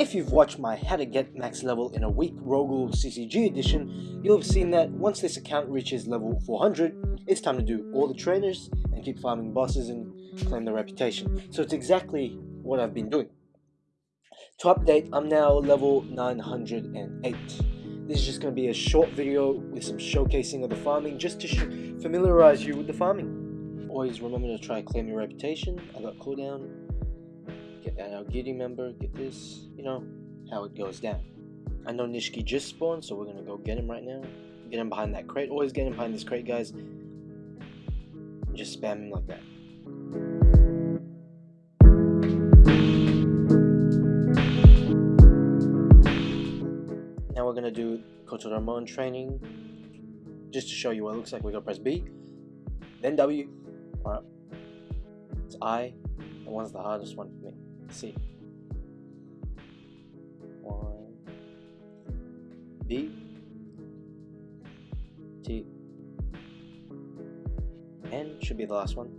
If you've watched my How to Get Max Level in a Week Ro-Ghoul CCG edition, you'll have seen that once this account reaches level 400, it's time to do all the trainers and keep farming bosses and claim the reputation. So it's exactly what I've been doing. To update, I'm now level 908. This is just going to be a short video with some showcasing of the farming just to familiarize you with the farming. Always remember to try claim your reputation. I got cooldown Giddy member, get this, you know, how it goes down. I know Nishiki just spawned, so we're gonna go get him right now. Get him behind that crate. Always get him behind this crate, guys. Just spam him like that. Now we're gonna do Kotaro Amon training. Just to show you what it looks like, we're gonna press B, then W. Alright. It's I. The one's the hardest one for me. C. One. B. T. N should be the last one.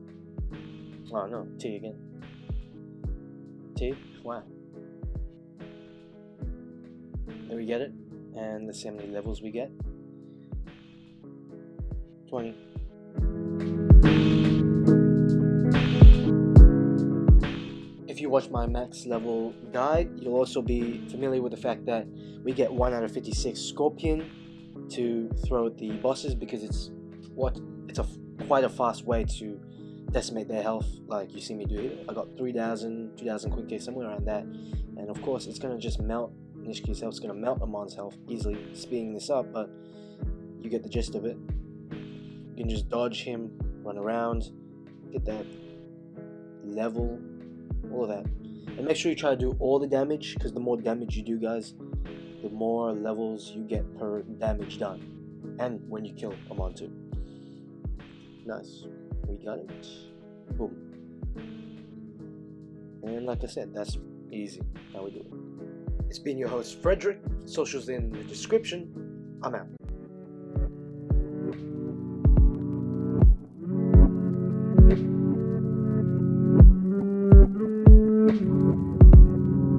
Oh no, T again. T. Wow. There we get it. And let's see how many levels we get. 20. Watch my max level guide, you'll also be familiar with the fact that we get 1 out of 56 Scorpion to throw at the bosses because it's what it's a quite a fast way to decimate their health like you see me do it. I got 3000, 2000 quick somewhere around that and of course it's gonna just melt Nishiki's health, it's gonna melt Amon's health easily speeding this up but you get the gist of it. You can just dodge him, run around, get that level all of that. And make sure you try to do all the damage, because the more damage you do, guys, the more levels you get per damage done. And when you kill a Montu. Nice. We got it. Boom. And like I said, that's easy how we do it. It's been your host, Frederick. Socials in the description. I'm out.